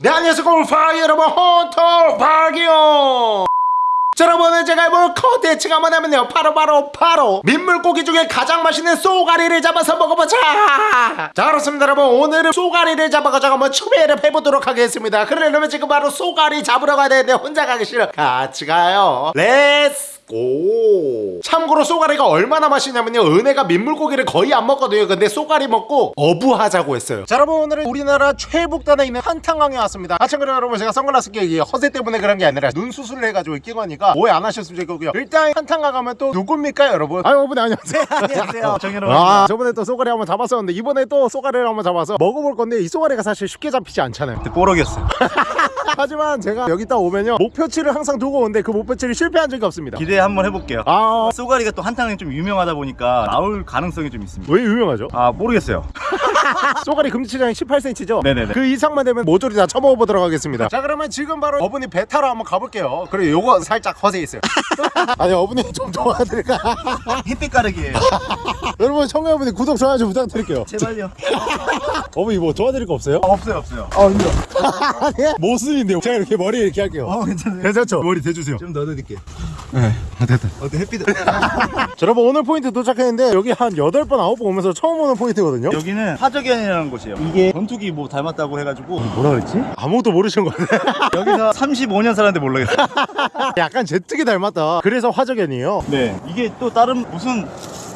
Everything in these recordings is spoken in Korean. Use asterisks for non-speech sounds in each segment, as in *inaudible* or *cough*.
네 안녕하세요 골파 여러분 헌터퐝이에요. 자 여러분 제가 해볼 컨텐츠가 뭐냐면요. 바로 바로 바로. 민물고기 중에 가장 맛있는 쏘가리를 잡아서 먹어보자. 자 그렇습니다 여러분. 오늘은 쏘가리를 잡아가지고 한번 추베르를 해보도록 하겠습니다. 그러려면 지금 바로 쏘가리 잡으러 가야 되는데 혼자 가기 싫어. 같이 가요. Let's go. 참고로 쏘가리가 얼마나 맛있냐면요. 은혜가 민물고기를 거의 안 먹거든요. 근데 쏘가리 먹고 어부하자고 했어요. 자 여러분 오늘은 우리나라 최북단에 있는 한탄강에 왔습니다. 아참그래 여러분 제가 선글라스 끼기 허세 때문에 그런 게 아니라 눈 수술을 해가지고 끼거니까 오해 안 하셨으면 좋겠고요. 일단 한탄강 가면 또 누굽니까 여러분? 아유 여러분 안녕하세요. 안녕하세요. 정현호 아. 저번에 또 쏘가리 한번 잡았었는데 이번에 또 쏘가리를 한번 잡아서 먹어볼 건데 이 쏘가리가 사실 쉽게 잡히지 않잖아요. 뽀록이었어요. *laughs* 하지만 제가 여기 딱 오면요 목표치를 항상 두고 오는데 그 목표치를 실패한 적이 없습니다 기대 한번 해볼게요. 아 쏘가리가 또 한탕이 좀 유명하다 보니까 나올 가능성이 좀 있습니다. 왜 유명하죠? 아 모르겠어요. *laughs* 쏘가리 금지장이 18cm죠? 네네네. 그 이상만 되면 모조리 다 쳐먹어 보도록 하겠습니다 자 그러면 지금 바로 어머니 배 타러 한번 가볼게요 그리고 요거 살짝 허세 있어요 *laughs* 아니 어머니 좀 도와드릴까 *laughs* 햇빛 가르기예요. 여러분 청취자분들 구독 좋아요 좀 부탁드릴게요 제발요. 어머니 뭐 도와드릴 거 없어요? 아, 없어요 없어요. 아 힘들어 아니 모 순인데 제가 이렇게 머리 이렇게 할게요 어 괜찮아요. 괜찮죠? 머리 대주세요 좀 넣어드릴게요. 네 됐다 어때 햇빛? *laughs* 자 여러분 오늘 포인트 도착했는데 여기 한 8번 9번 오면서 처음 오는 포인트거든요 여기는 화적연이라는 곳이에요. 이게 전투기 뭐 닮았다고 해가지고 뭐라 그랬지? 아무도 모르시는 거 같아 *laughs* 여기서 35년 살았는데 몰라겠어요. *laughs* 약간 제트기 닮았다 그래서 화적연이에요 네. 이게 또 다른 무슨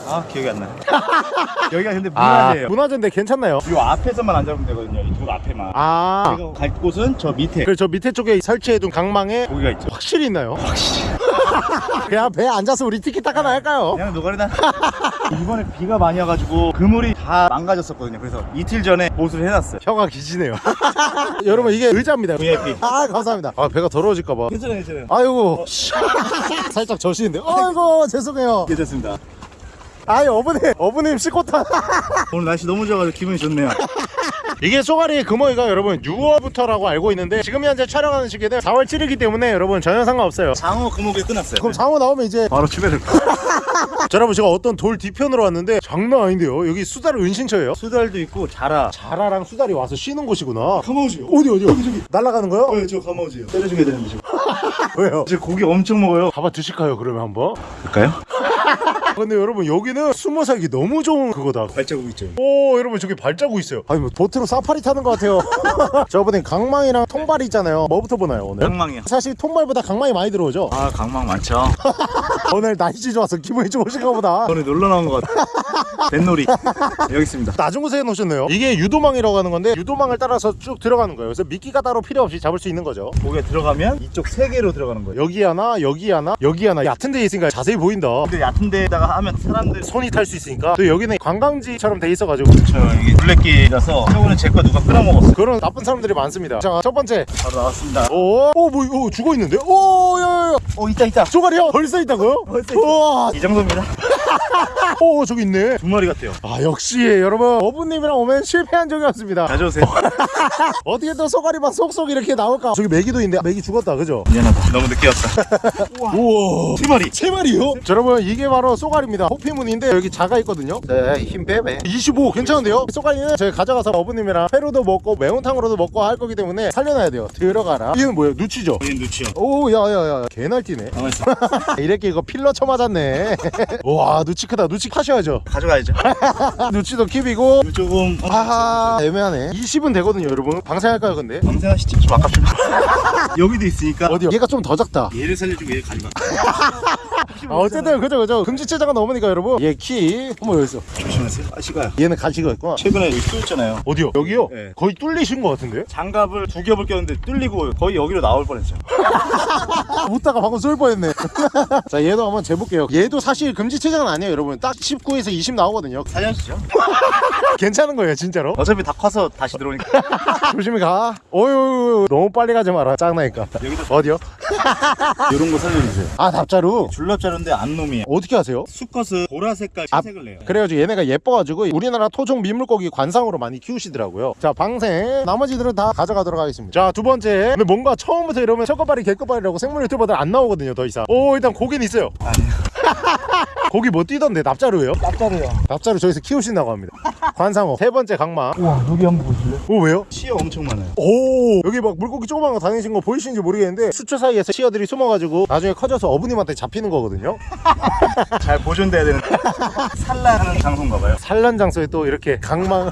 아 기억이 안 나요. *laughs* 여기가 근데 아. 문화재예요. 문화재인데 괜찮나요? 이 앞에서만 안 잡으면 되거든요. 이돌 앞에만. 아. 제가 갈 곳은 저 밑에. 그래서 저 밑에 쪽에 설치해둔 강망에 고기가 있죠. 확실히 있나요? 확실히. *laughs* 그냥 배에 앉아서 우리 티키타카 하나 할까요? 그냥 노가리다. *laughs* 이번에 비가 많이 와가지고 그물이 다 망가졌었거든요. 그래서 이틀 전에 보수를 해놨어요. 혀가 기시네요. 여러분 이게 의자입니다. VIP 아 감사합니다. 아 배가 더러워질까봐. 괜찮아요 괜찮아요. 아이고. 살짝 저시는데. 아이고 죄송해요. 괜찮습니다 아이 어머님 어머님 시코타. *laughs* 오늘 날씨 너무 좋아가지고 기분이 좋네요. *laughs* 이게 쏘가리 금어이가 여러분 6월부터라고 알고 있는데 지금 현재 촬영하는 시기는 4월 7일이기 때문에 여러분 전혀 상관없어요. 장어 금옥이 끝났어요. 그럼 장어 나오면 이제 바로 추배를 *laughs* 자 여러분 제가 어떤 돌 뒤편으로 왔는데 장난 아닌데요. 여기 수달 은신처예요. 수달도 있고 자라. 자라랑 수달이 와서 쉬는 곳이구나. 가마우지요. 어디 어디 여기 저기. 날아가는 거요? 저 가마우지요. 때려주게 되는데 지금. 왜요? 이제 고기 엄청 먹어요. 잡아 드실까요 그러면 한번? 볼까요? 근데 여러분 여기는 숨어 살기 너무 좋은 그거다. 발자국 있죠. 오 여러분 저기 발자국 있어요. 아니 뭐 보트로 사파리 타는 것 같아요. *laughs* 저번에 강망이랑 통발이 있잖아요. 뭐부터 보나요 오늘? 강망이요. 사실 통발보다 강망이 많이 들어오죠? 아 강망 많죠 *laughs* 오늘 날씨 좋아서 기분이 좋으신가 보다. 오늘 놀러 나온 것 같아 뱃놀이. 여기 있습니다. 낮은 곳에 놓으셨네요. 이게 유도망이라고 하는 건데 유도망을 따라서 쭉 들어가는 거예요. 그래서 미끼가 따로 필요 없이 잡을 수 있는 거죠. 고기가 들어가면 이쪽 세 개로 들어가는 거예요. 여기 하나 여기 하나 여기 하나. 얕은 데에 있으니까 자세히 보인다. 근데 얕은 데다가 하면 사람들 손이 탈 수 있으니까. 또 여기는 관광지처럼 돼 있어가지고. 저 이게 블랙기라서 저번에 제거 누가 끊어먹었어 그런 나쁜 사람들이 많습니다. 자 첫 번째. 바로 나왔습니다. 오오뭐 오, 죽어 있는데? 오야야야 어 있다 있다 쪼가리요 벌써 있다고요? 벌써. 우와 이 정도입니다 오 저기 있네. 두 마리 같아요. 아 역시 여러분 어부님이랑 오면 실패한 적이 없습니다. 가져오세요. *laughs* 어떻게 또 소가리만 속속 이렇게 나올까? 저기 메기도 있는데 메기 죽었다 그죠? 미안하다. 너무 늦게 왔다. *laughs* 우와. 세 마리. 세 마리요? 자, 여러분 이게 바로 쏘가리입니다. 호피문인데 여기 자가 있거든요? 네힘 빼매 25 괜찮은데요? 쏘가리는 저희 가져가서 어부님이랑 회로도 먹고 매운탕으로도 먹고 할 거기 때문에 살려놔야 돼요. 들어가라. 이건 뭐예요? 누치죠? 거긴 누치요. 오 야야야 개날뛰네. 가만있어. *laughs* 이렇게 이거 필러 쳐맞았네. 와 누치 크다. 누치 파셔야죠. 가져가야죠. *laughs* 누치도 킵이고. 조금 어, 아하. 애매하네. 20은 되거든요 여러분. 방생할까요 근데? 방생하시죠. 좀 아깝지만. *laughs* 여기도 있으니까. 어디요? 얘가 좀 더 작다. 얘를 살려주고 얘 가져가 *laughs* 아, 어쨌든 그죠 그죠. 금지체자가 넘으니까 여러분. 얘 키. 어머 여기 있어. 조심하세요. 아 시가요. 얘는 가시가 있구나. 최근에 여기 뚫었잖아요. 어디요? 여기요? 네. 거의 뚫리신 것 같은데? 장갑을 두 겹을 꼈는데 뚫리고 거의 여기로 나올 뻔했어요. *laughs* 웃다가 방금 쏠 뻔했네. *laughs* 자 얘도 한번 재볼게요. 얘도 사실 금지체장은 아니에요 여러분. 딱 19에서 20 나오거든요. 살려주죠? *laughs* 괜찮은 거예요 진짜로? 어차피 다 커서 다시 들어오니까. 조심히 가. 어유 너무 빨리 가지 마라. 짱나니까. 여기도 어디요? 이런 거 살려주세요. 아 답자루? 줄납자루 인데 안 놈이에요. 어떻게 하세요? 수컷은 보라 색깔 아, 채색을 내요. 그래가지고 얘네가 예뻐가지고 우리나라 토종 민물고기 관상으로 많이 키우시더라고요. 자 방생. 나머지들은 다 가져가도록 하겠습니다. 자 두 번째. 뭔가 처음부터 이러면 첫꺼발이 개꺼발이라고 생물 유튜버들 안 나오거든요 더 이상. 오 일단 고기는 있어요. 아니에요 *laughs* 거기 뭐 뛰던데 납자루예요? 짭짤해요. 납자루 저기서 키우신다고 합니다 *laughs* 관상어 세 번째 강마 우와 여기 한번 보실래요? 오 왜요? 치어 엄청 많아요. 오 여기 막 물고기 조그만 거 다니신 거 보이시는지 모르겠는데 수초 사이에서 치어들이 숨어가지고 나중에 커져서 어부님한테 잡히는 거거든요 *laughs* 잘 보존돼야 되는 *laughs* 산란하는 장소인가 봐요. 산란 장소에 또 이렇게 강망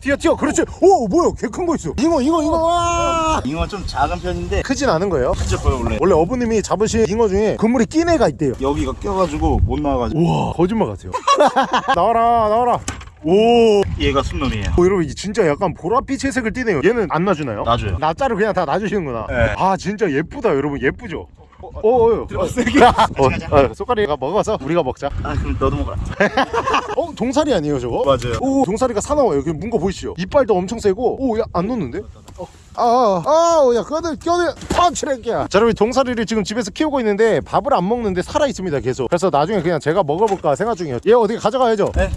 튀어 튀어 그렇지 오 뭐야 개 큰 거 있어 잉어 잉어 잉어 와 잉어 좀 작은 편인데 크진 않은 거예요 진짜 커요 원래. 원래 어부님이 잡으신 잉어 중에 그물이 낀 애가 있대요 여기가 껴가지고 못 나와가지고 우와 거짓말 같아요 *laughs* 나와라 나와라 오 얘가 순놈이에요. 어, 여러분 이게 진짜 약간 보랏빛 회색을 띠네요 얘는 안 놔주나요? 놔줘요. 납자를 그냥 다 놔주시는구나 네. 아 진짜 예쁘다 여러분 예쁘죠? 어, 어, 어, 어. *laughs* 어, 가자. 어, 먹어서 우리가 먹자. 아 그럼 너도 먹어라. *laughs* 어, 동사리 아니에요, 저거? 맞아요. 오, 동사리가 사나워요. 여기 문거 보이시죠? 이빨도 엄청 세고, 오, 야, 안 놓는데? 어. 아, 아, 아, 야, 껴들, 껴들, 펀치레끼야. 자, 여러분, 동사리를 지금 집에서 키우고 있는데 밥을 안 먹는데 살아 있습니다, 계속. 그래서 나중에 그냥 제가 먹어볼까 생각 중이에요. 얘 어떻게 가져가야죠? 네.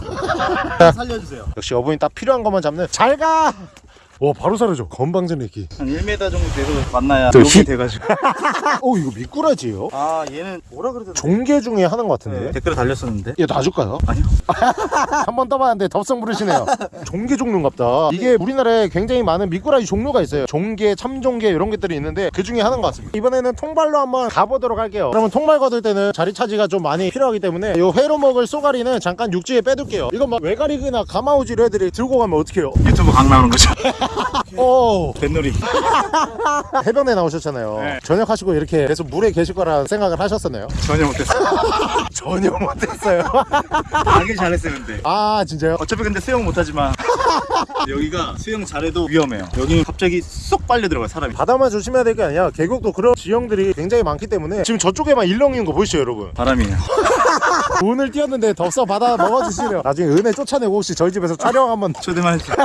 살려주세요. 역시 어머니 딱 필요한 것만 잡는. 잘 가! 와, 바로 사라져. 건방진 애기. 한 1m 정도 돼서 만나야 저 히- 돼가지고. 오, *laughs* 이거 미꾸라지예요? 아 얘는 뭐라 그러던데? 종개 중에 하는 것 같은데. 댓글에 달렸었는데. 얘 놔줄까요? 아니요. *laughs* 한 번 떠봤는데 덥석 부르시네요. *laughs* 종개 종류인갑다. 이게 우리나라에 굉장히 많은 미꾸라지 종류가 있어요. 종개, 참종개 이런 것들이 있는데 그 중에 하나인 것 같습니다. 이번에는 통발로 한번 가보도록 할게요. 그러면 통발 거둘 때는 자리 차지가 좀 많이 필요하기 때문에 이 회로 먹을 쏘가리는 잠깐 육지에 빼둘게요. 이건 막 외가리그나 가마우지로 애들이 들고 가면 어떡해요? 유튜브 강 나오는 거죠. 어 뱃놀이. *laughs* 해변에 나오셨잖아요. 네. 전역하시고 이렇게 계속 물에 계실 거라 생각을 하셨었나요? 전혀 못했어요. *laughs* 전혀 못했어요. *laughs* 하길 잘했어요 근데. 아 진짜요? 어차피 근데 수영 못하지만 여기가 수영 잘해도 위험해요. 여기는 갑자기 쏙 빨려 들어가요 사람이. 바다만 조심해야 될 게 아니라 계곡도 그런 지형들이 굉장히 많기 때문에 지금 저쪽에만 일렁이는 거 보이시죠 여러분? 바람이에요. 돈을 띄었는데 덥서 받아 먹어주시려 나중에 은혜 쫓아내고 혹시 저희 집에서 촬영 한번 초대만 해주세요.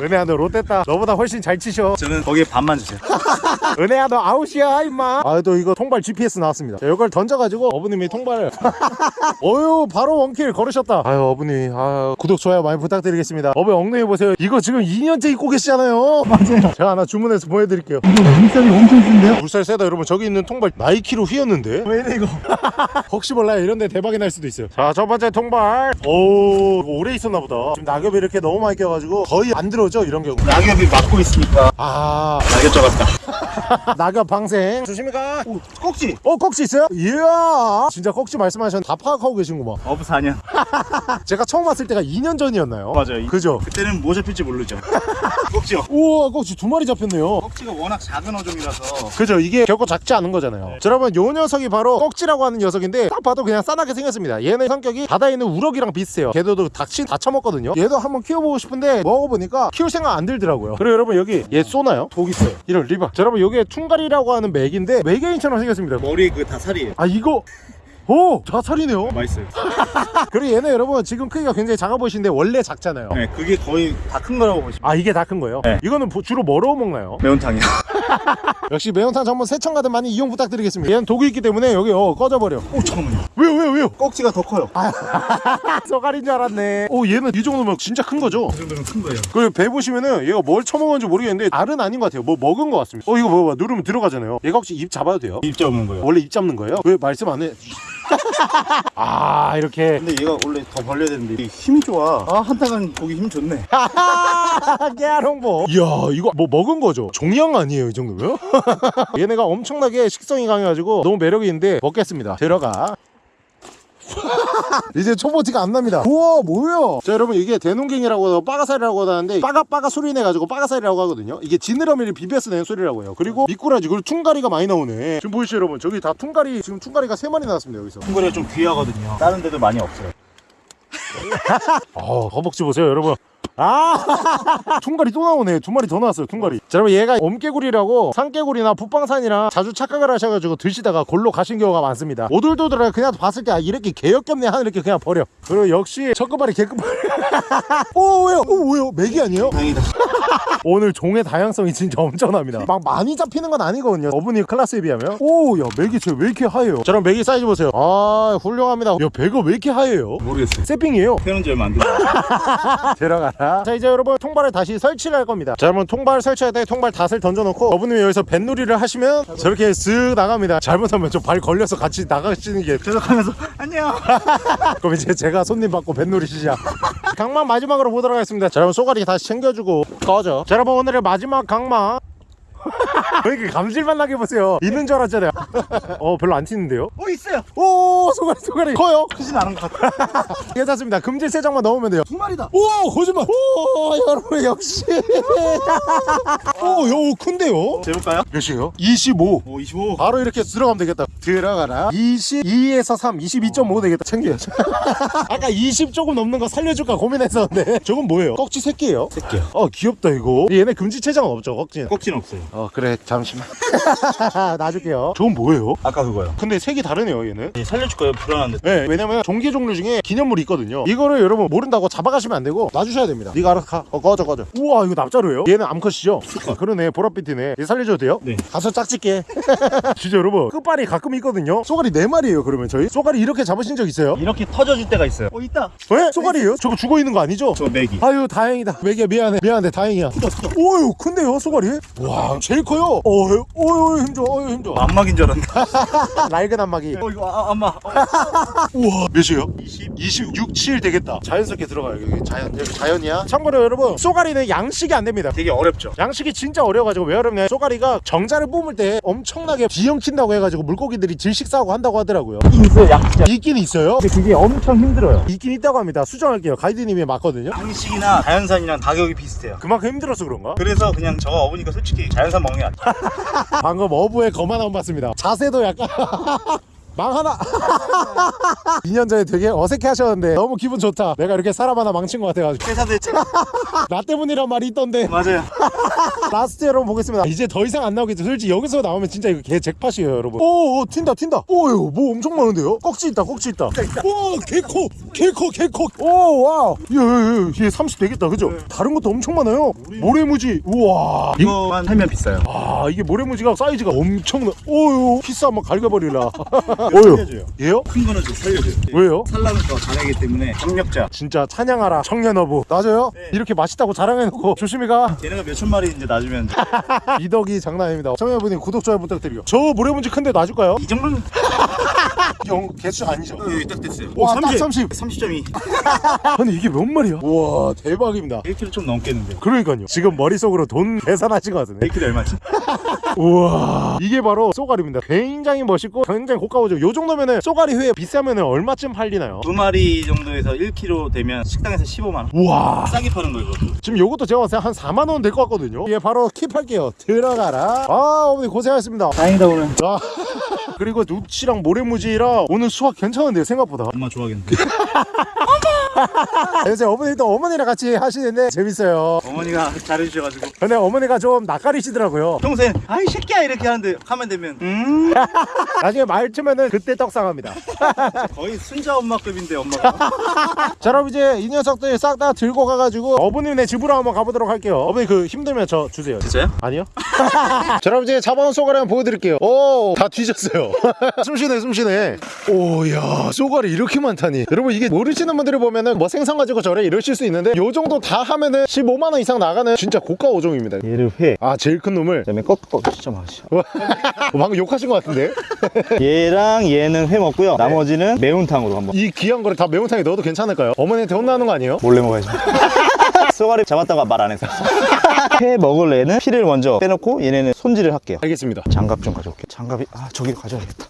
은혜야 너 롯데다 너보다 훨씬 잘 치셔. 저는 거기에 반만 주세요. *laughs* 은혜야 너 아웃이야 임마. 아또 이거 통발 GPS 나왔습니다. 자, 이걸 던져가지고 어부님이 통발을. *laughs* 어유 바로 원킬 걸으셨다. 아유 어부님. 아 구독 좋아요 많이 부탁드리겠습니다. 어부 엉덩이 보세요 이거 지금 2년째 입고 계시잖아요. 맞아요. 제가 하나 주문해서 보여드릴게요. 이거 물살이 엄청 센데요? 물살 세다 여러분. 저기 있는 통발 나이키로 휘었는데? 왜 이래 이거? *laughs* 혹시 몰라요. 이런 데 대박이 날 수도 있어요. 자 첫 번째 통발. 오 이거 오래 있었나 보다. 지금 낙엽이 이렇게 너무 많이 껴가지고 거의 안 들어오죠? 이런 경우. 낙엽이 막고 있으니까 아. 낙엽 잡았다. *laughs* 낙엽 방생 조심히가 오 꼭지. 어 꼭지 있어요? 이야 진짜 꼭지 말씀하셨는데 다 파악하고 계신구만 어부 4년. *laughs* 제가 처음 왔을 때가 2년 전이었나요? 맞아요. 이- 그죠? 그때는 뭐 잡힐지 모르죠. *laughs* 꼭지요. 우와 꼭지 두 마리 잡혔네요. 꼭지가 워낙 작은 어종이라서. 그죠? 이게 결코 작지 않은 거잖아요. 자, 여러분 요 녀석이 바로 꼭지라고 하는 녀석인데 딱 봐도 그냥 싸나게 생겼습니다. 얘는 성격이 바다에 있는 우럭이랑 비슷해요. 걔도 닭신 다 처먹거든요. 얘도 한번 키워보고 싶은데 먹어보니까 키울 생각 안 들더라고요. 그리고 여러분 여기 얘 쏘나요? 독 있어요. 이런 리바. 자, 여러분 여기에 퉁가리라고 하는 맥인데 외계인처럼 생겼습니다. 머리 그 다 살이에요. 아 이거 오 자살이네요 맛있어요. *laughs* 그리고 얘는 여러분 지금 크기가 굉장히 작아 보이시는데 원래 작잖아요 네, 그게 거의 다 큰 거라고 보시면 아 이게 다 큰 거예요? 네. 이거는 보- 주로 뭐로 먹나요? 매운탕이요. *laughs* *laughs* 역시 매운탕 전문 세청 가든 많이 이용 부탁드리겠습니다 얘는 독이 있기 때문에 여기 어 꺼져버려 오 잠깐만요. 왜요 왜요 왜요? 꼭지가 더 커요. 쏘가리인 줄 알았네 오 얘는 이 정도면 진짜 큰 거죠? 이 정도면 큰 거예요. 그리고 배 보시면은 얘가 뭘 처먹었는지 모르겠는데 알은 아닌 것 같아요 뭐 먹은 것 같습니다 어 이거 봐봐 누르면 들어가잖아요 얘가 혹시 입 잡아도 돼요? 입자 없는 거예요. 원래 입 잡는 거예요? 왜 말씀 안 해? 아 이렇게 근데 얘가 원래 더 벌려야 되는데 힘이 좋아. 아 한타간 고기 힘 좋네. *laughs* 깨알 홍보 이야 이거 뭐 먹은 거죠? 종양 아니에요 이 정도면? *laughs* 얘네가 엄청나게 식성이 강해가지고 너무 매력이 있는데 먹겠습니다 들어가 *laughs* 이제 초보 티가 안 납니다. 우와 뭐야? 자 여러분 이게 대농갱이라고 하고 빠가살이라고 하는데 빠가빠가 소리 내가지고 빠가살이라고 하거든요. 이게 지느러미를 비벼서 내는 소리라고 해요. 그리고 미꾸라지 그리고 퉁가리가 많이 나오네. 지금 보이시죠 여러분? 저기 다 퉁가리 지금 퉁가리가 세 마리 나왔습니다 여기서. 퉁거리가 좀 귀하거든요. 다른 데도 많이 없어요. *laughs* 어, 허벅지 보세요, 여러분. 아, *laughs* 퉁가리 또 나오네. 두 마리 더 나왔어요, 퉁가리. 자, 여러분 얘가 옴개구리라고 산개구리나 북방산이랑 자주 착각을 하셔가지고 드시다가 골로 가신 경우가 많습니다. 오돌도돌하게 그냥 봤을 때 아, 이렇게 개역겹네 하는 이렇게 그냥 버려. 그리고 역시 첫끗발이 개끗발. 오, 왜요? 오, 왜요? 메기 아니에요? 다행이다. *laughs* 오늘 종의 다양성이 진짜 엄청납니다. 막 많이 잡히는 건 아니거든요. 어부님 클래스에 비하면. 오, 야, 메기 쟤 왜 이렇게 하얘요? 자, 그럼 메기 사이즈 보세요. 아, 훌륭합니다. 야, 배가 왜 이렇게 하얘요? 모르겠어요. 새삥이에요. 태어난 지 얼마 안 됐어요. 들어가라. 자 이제 여러분 통발을 다시 설치를 할 겁니다. 자 여러분 통발 설치할 때 통발 닷을 던져놓고 어부님이 여기서 뱃놀이를 하시면 저렇게 쓱 나갑니다. 잘못하면 저발 걸려서 같이 나가시는 게 계속하면서 안녕. *laughs* 그럼 이제 제가 손님 받고 뱃놀이 시작 강마 마지막으로 보도록 하겠습니다. 자 여러분 쏘가리 다시 챙겨주고 꺼져. 자 여러분 오늘의 마지막 강마 왜 이렇게 감질만 나게 보세요 있는 줄 알았잖아요 *laughs* 어 별로 안 튀는데요 오 있어요. 오 쏘가리 쏘가리 커요 크진 않은 것 같아. 괜찮습니다 *laughs* 금질 세 장만 넣으면 돼요 두 마리다. 오 거짓말 오 여러분 역시 *laughs* 오요 큰데요 재볼까요? 몇이에요? 25 오 25. 바로 이렇게 들어가면 되겠다 들어가라 22에서 3 22.5 되겠다 챙겨야죠 아까 20 조금 넘는 거 살려줄까 고민했었는데 저건 뭐예요? 꺽지 새끼예요? 새끼요. 어 귀엽다 이거 얘네 금지 체장은 없죠 꺽지는 꼭지는 없어요. 어 그래 잠시만 *laughs* 놔줄게요 저건 뭐예요? 아까 그거요. 근데 색이 다르네요 얘는 예, 살려줄 거예요. 불안한데. 네, 왜냐면 종기 종류 중에 기념물이 있거든요. 이거를 여러분 모른다고 잡아가시면 안 되고 놔주셔야 됩니다. 네가 알아서 가. 어, 꺼져 꺼져. 우와 이거 납자루예요? 얘는 암컷이죠? 아, 그러네 보랏빛이네. 얘 살려줘도 돼요? 네. 가서 짝짓게. *laughs* 진짜 여러분 끝발이 가끔 있거든요. 쏘가리 네 마리예요 그러면 저희? 쏘가리 이렇게 잡으신 적 있어요? 이렇게 터져질 때가 있어요. 어 있다. 왜? 쏘가리예요? 저거 죽어 있는 거 아니죠? 저 메기. 아유 다행이다 매기야 미안해 미안해 다행이야 오유 큰데요 쏘가리? 와 제일 커요 어유 어유 힘줘 어유 힘줘 안막인 줄 알았는데. *laughs* 낡은 안마기 어 이거 아, 안마. 어. *laughs* 우와 몇이에요? 20. 26, 7 되겠다. 자연스럽게 들어가요. 여기 자연, 여기 자연이야. 참고로 여러분, 쏘가리는 양식이 안 됩니다. 되게 어렵죠. 양식이 진짜 어려워가지고 왜 어렵냐 쏘가리가 정자를 뿜을 때 엄청나게 뒤엉킨다고 해가지고 물고기들이 질식 사고 한다고 하더라고요 있어요. 양식. 있긴 있어요 근데 그게 엄청 힘들어요. 있긴 있다고 합니다 수정할게요 가이드님이 맞거든요 양식이나 자연산이랑 가격이 비슷해요. 그만큼 힘들어서 그런가? 그래서 그냥 저가 어보니까 솔직히 자연산 먹는 게 낫죠. *laughs* 방금 어부의 거만 안 봤습니다. 자세도 약간 *laughs* 망 하나. 2년 *laughs* 전에 되게 어색해 하셨는데 너무 기분 좋다. 내가 이렇게 사람 하나 망친 것 같아가지고. 회사들 나 때문이란 말이 있던데. 맞아요. *laughs* 라스트 여러분 보겠습니다. 이제 더 이상 안 나오겠죠. 솔직히 여기서 나오면 진짜 이거 개 잭팟이에요 여러분. 오, 오 튄다 튄다. 오유 뭐 엄청 많은데요? 꺽지 있다 꺽지 있다. 오 개코 개코 개코 오 와우. 얘얘30 되겠다 그죠? 다른 것도 엄청 많아요. 모래무지. 우와. 이- 이거만 살면 비싸요. 아 이게 모래무지가 사이즈가 엄청나 오유. 키스 한번 갈겨버리라. *laughs* 살려줘요. 얘요? 큰 거는 좀 살려줘요. 왜요? 살라면 더 잘하기 때문에 경력자. 진짜 찬양하라 청년어부. 맞아요? 네. 이렇게 맛있다고 자랑해놓고 조심히 가. 얘네가 몇 천 마리 이제 놔주면 *laughs* 이덕이 장난 아닙니다 청년분님 구독 좋아요 부탁드려요 저 모래무지 큰데 놔줄까요? 이 정도는 *laughs* 영 개수 아니죠? 여기 딱 됐어요. 와, 딱 30. 30점이 *laughs* 아니 이게 몇 마리야? 우와 대박입니다 1kg 좀 넘겠는데. 그러니까요 지금 머릿속으로 돈 계산하신 것 같은데 1kg 얼마지? 우와 이게 바로 쏘가리입니다 굉장히 멋있고 굉장히 고가오죠 요 정도면은 쏘가리 회 비싸면은 얼마쯤 팔리나요? 두 마리 정도에서 1kg 되면 식당에서 15만 원. 우와 싸게 파는 거 이거. 지금 요것도 제가 봤을 때 한 4만 원 될 것 같거든요 예 바로 킵할게요 들어가라 아 어머니 고생하셨습니다 다행이다 오늘. 아 *laughs* 그리고 누치랑 모래무지랑 오늘 수확 괜찮은데요 생각보다 엄마 좋아하겠는데. *laughs* *laughs* 요새 어머니도 어머니랑 같이 하시는데 재밌어요. 어머니가 잘해주셔가지고. 근데 어머니가 좀 낯가리시더라고요. 평소에 아이 새끼야. 이렇게 하는데 하면 되면. 음. *laughs* 나중에 말투면은 그때 떡상합니다. *laughs* 거의 순자 엄마급인데 엄마가. 자 그럼 이제 이 녀석들 싹 다 들고 가가지고 어머님네 집으로 한번 가보도록 할게요. 어머니 그 힘들면 저 주세요. 진짜요? 아니요? 자 그럼 이제 잡아온 쏘가리 한번 보여드릴게요. 오 다 뒤졌어요. 숨 쉬네 숨 쉬네. 오야 쏘가리 이렇게 많다니. 여러분 이게 모르시는 분들이 보면은 뭐 생선 가지고 저래 이러실 수 있는데 요 정도 다 하면은 15만원 이상 나가는 진짜 고가 어종입니다. 얘를 회. 아 제일 큰 놈을? 그다음에 꺾어. 진짜 맛있어. 어, 방금 욕하신 것 같은데? *laughs* 얘랑 얘는 회 먹고요. 나머지는 매운탕으로 한번. 이 귀한 거를 다 매운탕에 넣어도 괜찮을까요? 어머니한테 혼나는 거 아니에요? 몰래 먹어야지 *laughs* 쏘가리 잡았다가 말안 했어 *laughs* 회 먹을 애는 피를 먼저 빼놓고 얘네는 손질을 할게요. 알겠습니다. 장갑 좀 가져올게 장갑이 아 저기 가져야겠다.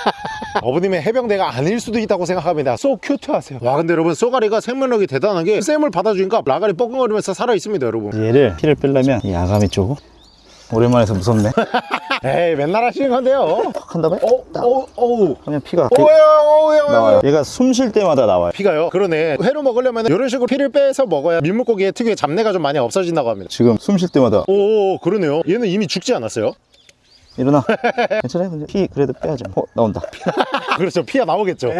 *laughs* 어머님의 해병대가 아닐 수도 있다고 생각합니다. 쏘 큐트하세요. 와 근데 여러분 쏘가리가 생명력이 대단한 게 쌤을 받아주니까 라가리 뻐근거리면서 살아있습니다 여러분. 얘를 피를 빼려면 이 아가미 쪽으로 오랜만에 해서 무섭네. *laughs* 에이 맨날 하시는 건데요. 탁 한다음에 어? 어? 어우 그러면 피가. 오야 오야 나와요. 얘가 숨 쉴 때마다 나와요. 피가요? 그러네. 회로 먹으려면 이런 식으로 피를 빼서 먹어야 민물고기의 특유의 잡내가 좀 많이 없어진다고 합니다. 지금 숨 쉴 때마다. 오 그러네요. 얘는 이미 죽지 않았어요? 일어나. *laughs* 괜찮아요? 근데 피 그래도 빼야죠. 어 나온다. *laughs* 그렇죠. 피가 나오겠죠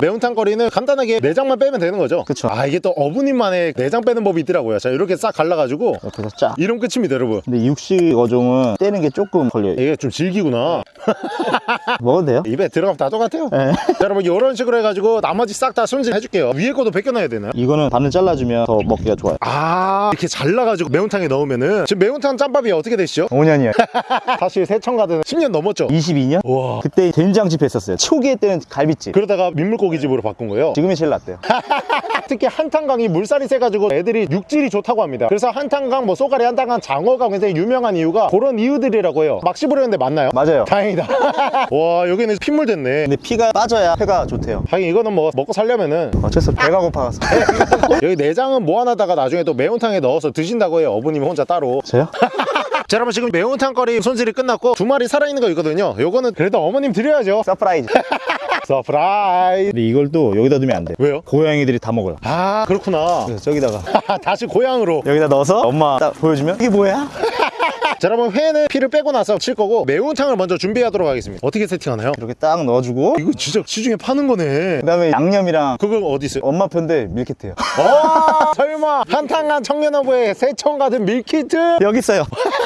매운탕 거리는 간단하게 내장만 빼면 되는 거죠? 그쵸. 아 이게 또 어부님만의 내장 빼는 법이 있더라고요 자 이렇게 싹 갈라가지고 이렇게 해서 짜 이러면 끝입니다 여러분 근데 육식 어종은 떼는 게 조금 걸려요 이게 좀 질기구나 *laughs* 먹어도 돼요? 입에 들어가면 다 똑같아요 네. 자 여러분 이런 식으로 해가지고 나머지 싹 다 손질해줄게요 위에 것도 벗겨놔야 되나요? 이거는 반을 잘라주면 더 먹기가 좋아요 아 이렇게 잘라가지고 매운탕에 넣으면은 지금 매운탕 짬밥이 어떻게 되시죠? 5년이요 *laughs* 사실 세청가든 10년 넘었죠? 22년? 와 그때 된장집 했었어요 초기에 때는 갈비집 그러다가 민 물고기집으로 바꾼 거예요? 지금이 제일 낫대요. *laughs* 특히 한탄강이 물살이 세가지고 애들이 육질이 좋다고 합니다. 그래서 한탄강 뭐 쏘가리 한탄강 장어가 굉장히 유명한 이유가 그런 이유들이라고 해요. 막 씹으려는데 맞나요? 맞아요. 다행이다. *laughs* 와 여기는 핏물 됐네. 근데 피가 빠져야 회가 좋대요. 하긴 이거는 뭐 먹고 살려면은 어쩔 수 없어 배가 고파서. *laughs* 여기 내장은 모아놨다가 나중에 또 매운탕에 넣어서 드신다고 해요 어부님 혼자 따로. 저요? 자 여러분 지금 매운탕 거리 손질이 끝났고 두 마리 살아있는 거 있거든요. 요거는 그래도 어머님 드려야죠. Surprise surprise 근데 이걸 또 여기다 두면 안 돼. 왜요? 고양이들이 다 먹어요. 아 그렇구나 그래서 저기다가 *laughs* 다시 고향으로 여기다 넣어서 엄마 딱 보여주면 이게 뭐야? *laughs* 자 여러분 회는 피를 빼고 나서 칠 거고 매운탕을 먼저 준비하도록 하겠습니다 어떻게 세팅하나요? 이렇게 딱 넣어주고 이거 진짜 시중에 파는 거네 그 다음에 양념이랑 그거 어디 있어요? 엄마 편데 밀키트요. 어 설마 한탄강 청년어부의 새청 가든 밀키트 여기 있어요. *laughs*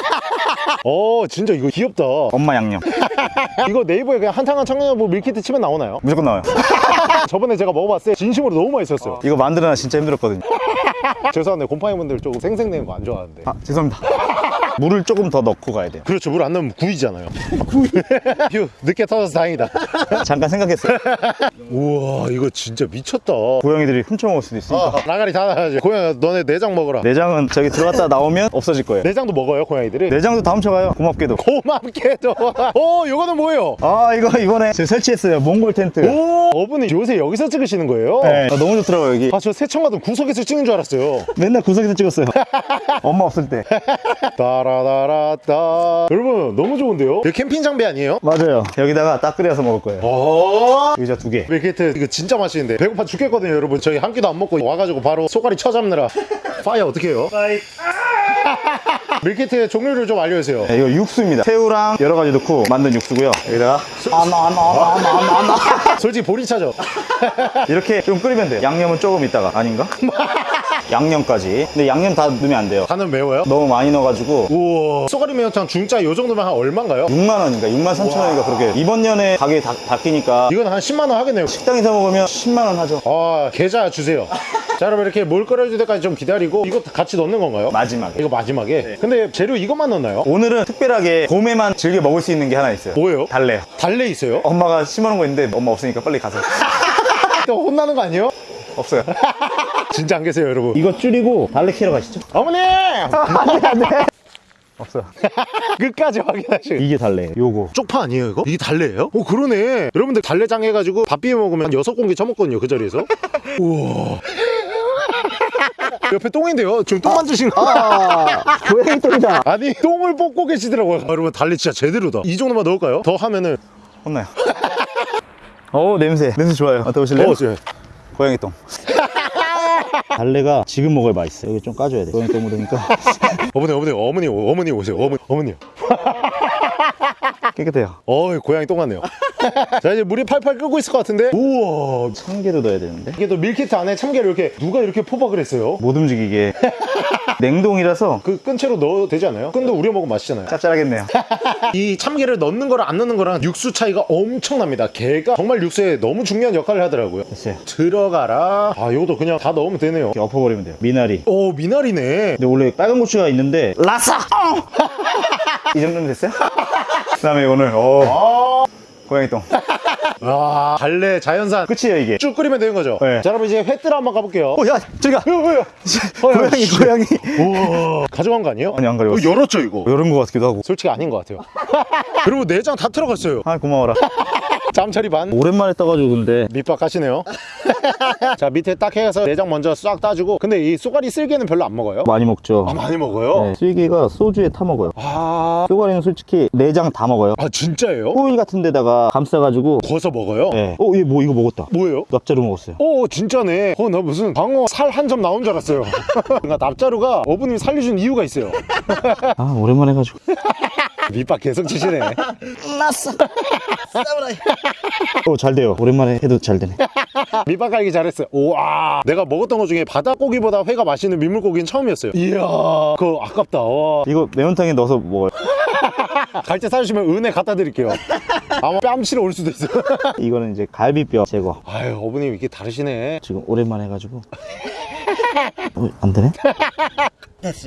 *laughs* 어 진짜 이거 귀엽다 엄마 양념. *laughs* 이거 네이버에 그냥 한탕한 청년어부 밀키트 치면 나오나요? 무조건 나와요. *laughs* 저번에 제가 먹어봤을 때 진심으로 너무 맛있었어요 이거 만들어놔 진짜 힘들었거든요. 죄송한데 곰팡이 분들 조금 생생내는 거 안 좋아하는데 아 죄송합니다. 물을 조금 더 넣고 가야 돼요. 그렇죠 물 안 넣으면 구이잖아요 구이 *laughs* 휴 늦게 터져서 다행이다 *laughs* 잠깐 생각했어요. *laughs* 우와 이거 진짜 미쳤다 고양이들이 훔쳐 먹을 수도 있으니까. 아, 나가리 다 나가지 고양이 너네 내장 먹어라 내장은 저기 들어갔다 나오면 없어질 거예요. 내장도 먹어요 고양이들이 내장도 다 훔쳐가요. 고맙게도. 고맙게도 어 이거는 뭐예요? 아 이거 이번에 제가 설치했어요. 몽골 텐트. 오 어부님 요새 여기서 찍으시는 거예요? 네. 아, 너무 좋더라고요 여기. 아저 새청가든 구석에서 찍는 줄 알았어요 맨날 구석에서 찍었어요. 엄마 없을 때. 따라다라따 여러분 너무 좋은데요? 이거 캠핑 장비 아니에요? 맞아요. 여기다가 딱 끓여서 먹을 거예요. 어 의자 두 개. 밀키트 이거 진짜 맛있는데 배고파 죽겠거든요 여러분 저희 한 끼도 안 먹고 와가지고 바로 쏘가리 쳐잡느라 fire 어떻게 해요? 밀키트의 종류를 좀 알려주세요 네, 이거 육수입니다. 새우랑 여러 가지 넣고 만든 육수고요. 여기다가 솔직히 보리차죠? 이렇게 좀 끓이면 돼요. 양념은 조금 있다가 아닌가? *laughs* 양념까지. 근데 양념 다 넣으면 안 돼요. 간은 매워요? 너무 많이 넣어가지고 우와 소가리 매운탕 중짜 요 정도면 한 얼마인가요? 6만 원인가 6만 3천 원인가 그렇게 이번 년에 가격이 다 바뀌니까 이건 한 10만 원 하겠네요 식당에서 먹으면 10만 원 하죠. 아 계좌 주세요 *laughs* 자 여러분 이렇게 물 끓여줄 때까지 좀 기다리고 이거 같이 넣는 건가요? 마지막에. 이거 마지막에 근데 재료 이것만 넣나요? 오늘은 특별하게 봄에만 즐겨 먹을 수 있는 게 하나 있어요. 뭐예요? 달래요. 달래 있어요? 엄마가 심어놓은 거 있는데 엄마 없으니까 빨리 가서. *laughs* 또 혼나는 거 아니에요? 없어요. *laughs* 진짜 안 계세요 여러분 이거 줄이고 달래 키러 가시죠. 어머니! 없어요. *laughs* 끝까지 확인하시고 이게 달래예요. 요거. 쪽파 아니에요 이거? 이게 달래예요? 오 그러네 여러분들 달래장 해가지고 밥 비벼 먹으면 한 여섯 공기 쳐먹거든요 그 자리에서 *laughs* 우와 옆에 똥인데요? 지금 똥 만드신 거 아, 고양이 똥이다. 아니 똥을 뽑고 계시더라고요 아, 여러분 달래 진짜 제대로다 이 정도만 넣을까요? 더 하면은 혼나요. 어 냄새. 냄새 좋아요. 맡아보실래요? 어, 저- 고양이 똥. *laughs* 달래가 지금 먹어야 맛있어. 여기 좀 까줘야 돼. 고양이 똥 묻으니까 어머니 *laughs* 어머니 어머니 어머니 오세요 어머니 어머니 깨끗해요. 어 고양이 똥 같네요 *laughs* 자 이제 물이 팔팔 끓고 있을 것 같은데 우와 참깨도 넣어야 되는데 이게 또 밀키트 안에 참깨를 이렇게 누가 이렇게 포박을 했어요? 못 움직이게. *laughs* 냉동이라서 그 끈 채로 넣어도 되지 않아요? 끈도 우려 먹으면 맛있잖아요 짭짤하겠네요. *laughs* 이 참깨를 넣는 거랑 안 넣는 거랑 육수 차이가 엄청납니다 걔가 정말 육수에 너무 중요한 역할을 하더라고요 됐어요. 들어가라 아 이것도 그냥 다 넣으면 되네요 이렇게 엎어버리면 돼요. 미나리. 오 미나리네 근데 원래 빨간 고추가 있는데 라싸! 이 정도면 됐어요? 그 다음에 오늘. 어 고양이 똥. 와 달래 자연산. 끝이에요 이게. 쭉 끓이면 되는 거죠? 네. 자 여러분 이제 회뜰 한번 가볼게요. 어야 저기 가 어? 고양이 씨. 고양이. 우와 가져간 거 아니에요? 아니, 안 가져갔어. 어, 열었죠 이거? 이런 거 같기도 하고. 솔직히 아닌 것 같아요. *laughs* 여러분 내장 다 들어갔어요. 아 고마워라 *laughs* 짬처리 반? 오랜만에 떠가지고 근데. 밑밥 가시네요. *laughs* 자 밑에 딱 해서 내장 먼저 싹 따주고 근데 이 쏘가리 쓸개는 별로 안 먹어요? 많이 먹죠. 아 많이 먹어요? 네, 쓸개가 소주에 타 먹어요. 아... 쏘가리는 솔직히 내장 다 먹어요. 아 진짜예요? 호일 같은 데다가 감싸가지고 구워서 먹어요? 네. 어, 얘 뭐 이거 먹었다. 뭐예요? 납자루 먹었어요. 오 진짜네. 어 나 무슨 방어 살 한 점 나온 줄 알았어요. *laughs* 그러니까 납자루가 어부님이 살려준 이유가 있어요. *laughs* 아 오랜만에 해가지고. 밑밥 계속 치시네 오, 잘 돼요. 오랜만에 해도 잘 되네. *laughs* 밑밥 깔기 잘했어요. 우와. 내가 먹었던 것 중에 바닷고기보다 회가 맛있는 민물고기는 처음이었어요. 이야. 그거 아깝다. 와. 이거 매운탕에 넣어서 먹어요. *laughs* 갈때 사주시면 은혜 갖다 드릴게요. 아마 뺨치러 올 수도 있어요. *laughs* 이거는 이제 갈비뼈 제거. 아유, 어머님 이게 다르시네. 지금 오랜만에 해가지고. 어, 안 되네?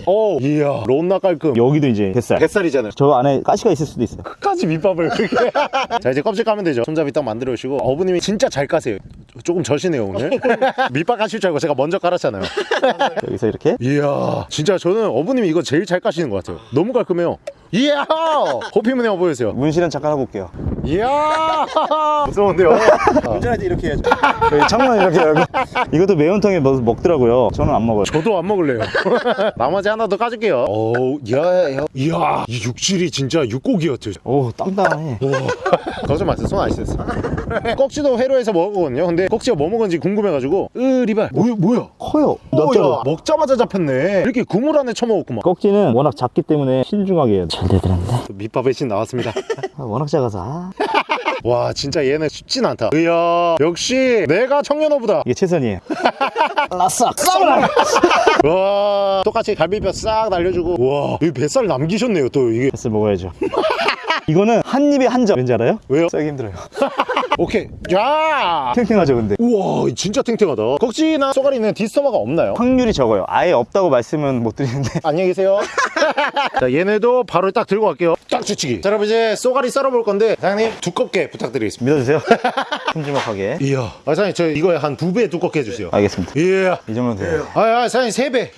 오, 이야. 론나 깔끔. 여기도 이제 뱃살. 뱃살이잖아요. 저 안에 가시가 있을 수도 있어요. 끝까지 밑밥을 그렇게. *laughs* 자, 이제 껍질 까면 되죠. 손잡이 딱 만들어 오시고. 어머님이 진짜 잘 까세요. 조금 저시네요, 오늘. *laughs* 밑밥 까실 줄 알고 제가 먼저 깔았잖아요. *laughs* 여기서 이렇게. 이야. 진짜 저는 어머님이 이거 제일 잘 까시는 것 같아요. 너무 깔끔해요. 이야! 호피문에 한번 보여주세요. 문실은 잠깐 하고 올게요. 이야! 무서운데요? 운전할 때 이렇게 해야죠. 저희 창문 이렇게 열고. 이것도 매운탕에 먹더라고요. 저는 안 먹어요. 저도 안 먹을래요. 나머지 하나 더 까줄게요. 오, 야, 야, 이야, 이 육질이 진짜 육고기였죠. 오, 땅땅해. 거짓 마세요. 손안 씻었어. *laughs* 꺽지도 회로에서 먹었거든요. 근데 꺽지가 뭐 먹은지 궁금해가지고, 으 리발. 뭐야, 뭐야? 커요. 오, 납작해. 야, 먹자마자 잡혔네. 이렇게 그물 안에 처먹었구만. 꺽지는 워낙 작기 때문에 신중하게. 잘 되더란데. 밑밥의 신 나왔습니다. 아, 워낙 작아서. 아. 와, 진짜 얘는 쉽진 않다. 이야, 역시 내가 청년어부다. 이게 최선이에요. *laughs* 라싹. *laughs* 와, 똑같이 갈비뼈 싹 날려주고. 와, 이 뱃살 남기셨네요, 또 이게. 뱃살 먹어야죠. *laughs* 이거는 한 입에 한 점. 왠지 알아요? 왜요? 싸기 힘들어요. *laughs* 오케이. 야! 탱탱하죠, 근데. 우와, 진짜 탱탱하다. 꺽지나 쏘가리는 디스토마가 없나요? 확률이 적어요. 아예 없다고 말씀은 못 드리는데. *laughs* 안녕히 계세요. *laughs* 자, 얘네도 바로 딱 들고 갈게요. 딱 주치기. 자, 여러분 이제 쏘가리 썰어볼 건데, 사장님 두껍게 부탁드리겠습니다. 믿어주세요. *laughs* 큼지막하게. 이야. 아, 사장님 저 이거에 한 두 배 두껍게 해주세요. 알겠습니다. 이야. 이 정도면 돼요. 아, 아, 사장님 세 배.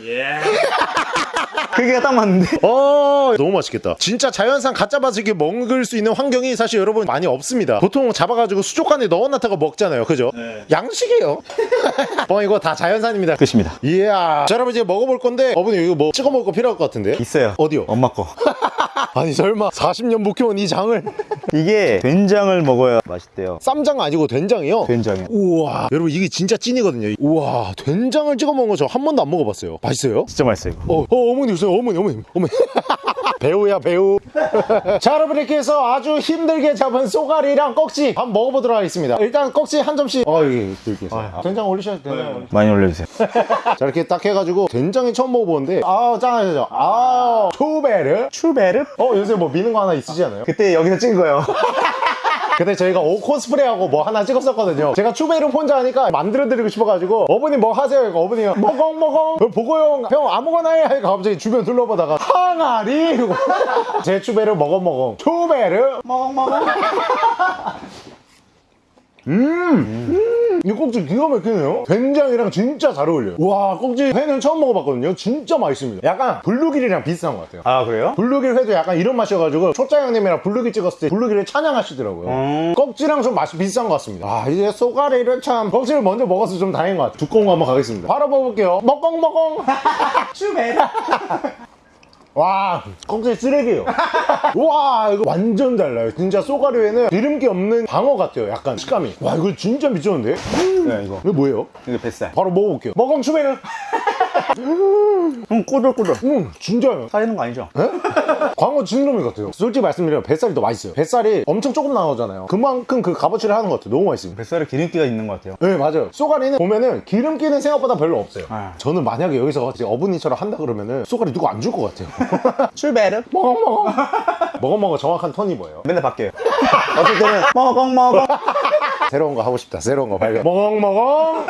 크기가 딱 맞는데? 어, 너무 맛있겠다. 진짜 자연산 가짜 바지게 먹을 수 있는 환경이 사실 여러분 많이 없습니다. 보통 잡아가지고 수족관에 넣어놨다가 먹잖아요. 그죠? 양식이에요. *laughs* 어, 이거 다 자연산입니다. 끝입니다. 이야. 자, 여러분 이제 먹어볼 건데, 어머님 이거 뭐 찍어 먹을 거 필요할 것 같은데? 있어요. 어디요? 엄마 거. *laughs* 아니, 설마 40년 묵혀온 이 장을. 이게 된장을 먹어야 맛있대요. 쌈장 아니고 된장이요? 된장이요. 우와. 여러분 이게 진짜 찐이거든요. 우와. 된장을 찍어 먹은 거 저 한 번도 안 먹어봤어요. 맛있어요? 진짜 맛있어요. 어, 어 어머니 오세요. 어머니, 어머니, 어머니. 배우야, 배우. *laughs* 자, 여러분 이렇게 해서 아주 힘들게 잡은 쏘가리랑 꺽지 한번 먹어보도록 하겠습니다. 일단 꺽지 한 점씩. 어, 여기 들게. 아, 된장 올리셔도 되나요? 많이 올려주세요. *laughs* 자, 이렇게 딱 해가지고 된장이 처음 먹어보는데 아, 짱하죠. 아, 초베르. 추베르? 어, 요새 뭐 미는 거 하나 있으시 않아요? 그때 여기서 찍은 거예요. *laughs* 근데 저희가 옷 코스프레하고 뭐 하나 찍었었거든요. 제가 추베르 혼자 하니까 만들어드리고 싶어가지고 어머님 뭐 하세요? 이거 어머니가 먹엉 먹엉. 보고용. 형 아무거나 해. 하니까 갑자기 주변 둘러보다가 항아리. *laughs* 제 추베르 먹엉 먹엉. 추베르 먹엉 먹엉 음, 이 꺽지 기가 막히네요. 된장이랑 진짜 잘 어울려요. 와, 꺽지 회는 처음 먹어봤거든요. 진짜 맛있습니다. 약간 블루길이랑 비슷한 것 같아요. 아, 그래요? 블루길 회도 약간 이런 맛이어가지고 초짜 형님이랑 블루길 찍었을 때 블루길을 찬양하시더라고요. 음. 꺽지랑 좀 맛이 비슷한 것 같습니다. 아 이제 쏘가리를 참 꺽지를 먼저 먹어서 좀 다행인 것 같아요. 두꺼운 거 한번 가겠습니다. 바로 먹어볼게요. 먹공 먹공. *laughs* 추베르. *laughs* 와 꺽지 쓰레기예요. *laughs* 와 이거 완전 달라요. 진짜 쏘가리회는 기름기 없는 방어 같아요. 약간 식감이. 와 이거 진짜 미쳤는데? 네, 이거. 이거 뭐예요? 이거 뱃살. 바로 먹어볼게요. 먹공 추베르. *laughs* 음, 꼬들꼬들. 음 진짜요. 사리는 거 아니죠? *laughs* 광어 진놈이 같아요. 솔직히 말씀드리면 뱃살이 더 맛있어요. 뱃살이 엄청 조금 나오잖아요. 그만큼 그 값어치를 하는 것 같아요. 너무 맛있어요. 뱃살에 기름기가 있는 것 같아요. 네 맞아요 쏘가리는 보면은 기름기는 생각보다 별로 없어요 아. 저는 만약에 여기서 이제 어머니처럼 한다 그러면은 쏘가리 누구 안 줄 것 같아요 추베르. 먹어 먹어 먹어 먹어 정확한 턴이 뭐예요? 맨날 바뀌어요. 먹엉 먹엉. *laughs* 새로운 거 하고 싶다 새로운 거 발견 먹어 먹어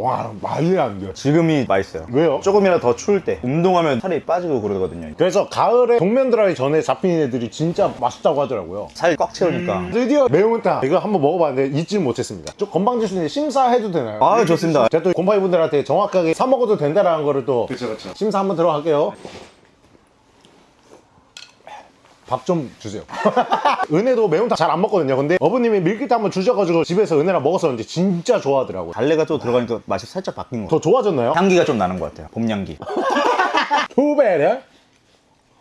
와 말이 안 돼요 지금이 맛있어요. 왜요? 조금이라도 더 추울 때 운동하면 살이 빠지고 그러거든요. 그래서 가을에 동면 드라이 전에 잡힌 애들이 진짜 맛있다고 하더라고요 살 꽉 채우니까. 드디어 매운탕 이거 한번 먹어봤는데 잊지 못했습니다 좀 있는데 심사해도 되나요? 아, 좋습니다. 제가 또 곰팡이 분들한테 정확하게 사 먹어도 된다라는 거를 또 그렇죠, 그렇죠. 심사 한번 들어갈게요. 밥 좀 주세요. *laughs* 은혜도 매운탕 잘 안 먹거든요. 근데 어머님이 밀키트 한번 주셔가지고 집에서 은혜랑 먹었었는데 진짜 좋아하더라고요. 달래가 또 들어가니까 맛이 살짝 바뀐 것 같아요. 더 좋아졌나요? 향기가 좀 나는 것 같아요. 봄 향기. 두 배래?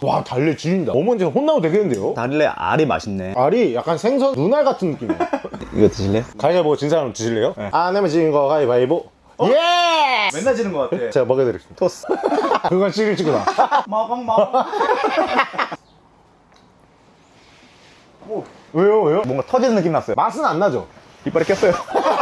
와 달래 지린다. 어머니 혼나도 되겠는데요? 달래 알이 맛있네. 알이 약간 생선 눈알 같은 느낌이에요. *laughs* 이거 드실래요? 가위바위보 진 사람 드실래요? 안 내면 지는 거 가위바위보. 예! 맨날 지는 것 같아. 제가 먹여드리겠습니다. 토스. 그건 시길치구나. 먹엉 먹 엉. 왜요 왜요? 뭔가 터지는 느낌 났어요. 맛은 안 나죠? 이빨에 꼈어요.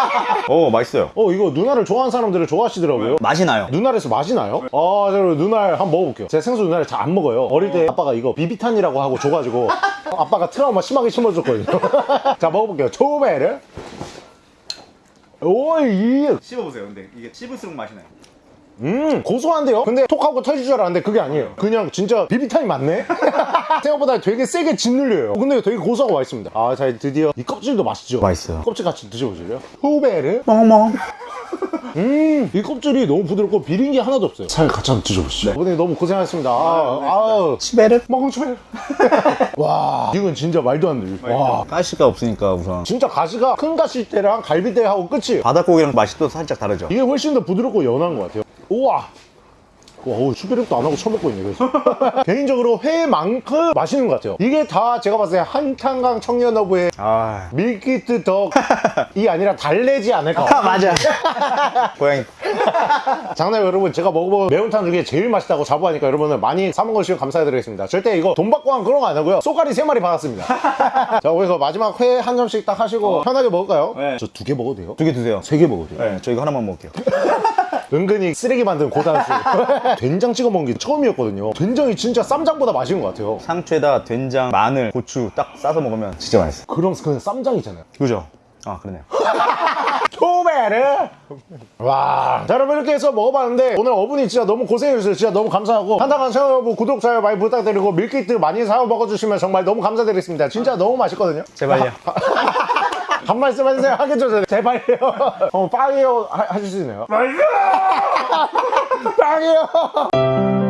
*laughs* 오, 맛있어요. 어 이거 누나를 좋아하는 사람들은 좋아하시더라고요 맛이 나요. 누날에서 맛이 나요? 아, 자, 그럼 누날 한번 먹어볼게요. 제가 생수 누날을 잘안 먹어요. 어릴 때 아빠가 이거 비비탄이라고 하고 줘가지고 *laughs* 아빠가 트라우마 심하게 심어줬거든요. *laughs* 자, 먹어볼게요. 초베르. 오이, 씹어보세요. 근데 이게 씹을수록 맛이 나요. 음, 고소한데요? 근데 톡하고 터질 줄 알았는데 그게 아니에요. 그냥 진짜 비비탄이 맞네? *laughs* 생각보다 되게 세게 짓눌려요. 근데 되게 고소하고 맛있습니다. 아, 자, 드디어 이 껍질도 맛있죠? 맛있어요. 껍질 같이 드셔보실래요? 후베르. 멍멍. *laughs* 음, 이 껍질이 너무 부드럽고 비린 게 하나도 없어요. 살 같이 한번 드셔보시죠. 오늘 너무 고생하셨습니다. 아, 아우. 치베르? 멍청해. *laughs* 와, 이건 진짜 말도 안 돼. 와, 가시가 없으니까 우선. 진짜 가시가 큰 가시대랑 갈비대하고 끝이. 바닷고기랑 맛이 또 살짝 다르죠. 이게 훨씬 더 부드럽고 연한 것 같아요. 우와. 와, 슈베르도 안 하고 처먹고 있네, 그래서. *laughs* 개인적으로 회만큼 맛있는 것 같아요. 이게 다 제가 봤을 때 한탄강 청년어부의 아. 밀키트 덕이 아니라 달래지 않을까. *laughs* 맞아. 고양이. 장난 여러분 제가 먹어본 매운탕 중에 제일 맛있다고 자부하니까 여러분은 많이 사 먹어주시면 감사드리겠습니다 절대 이거 돈 받고 한 그런 거 안 하고요 쏘가리 세마리 받았습니다 *laughs* 자 그래서 마지막 회 한 점씩 딱 하시고 편하게 먹을까요? 네. 저 두 개 먹어도 돼요? 두 개 드세요. 세 개 먹어도 돼요? 네, 저 이거 하나만 먹을게요. 은근히 쓰레기 만든 고단수 *laughs* 된장 찍어 먹은 게 처음이었거든요. 된장이 진짜 쌈장보다 맛있는 것 같아요. 상추에다 된장, 마늘, 고추 딱 싸서 먹으면 진짜 맛있어. 그럼 그냥 쌈장이잖아요. 그죠? 아, 그러네요. *laughs* 토메르 와. 자, 여러분 이렇게 해서 먹어봤는데 오늘 어분이 진짜 너무 고생해주셔서 진짜 너무 감사하고 한당한 채널 구독 좋아요 많이 부탁드리고 밀키트 많이 사어 먹어주시면 정말 너무 감사드리겠습니다. 진짜 너무 맛있거든요. 제발요. 한 말씀 해주세요. 하겠죠 제발요. *laughs* 어 빵이요. 하- 하실 수 있나요? *laughs* 빵이요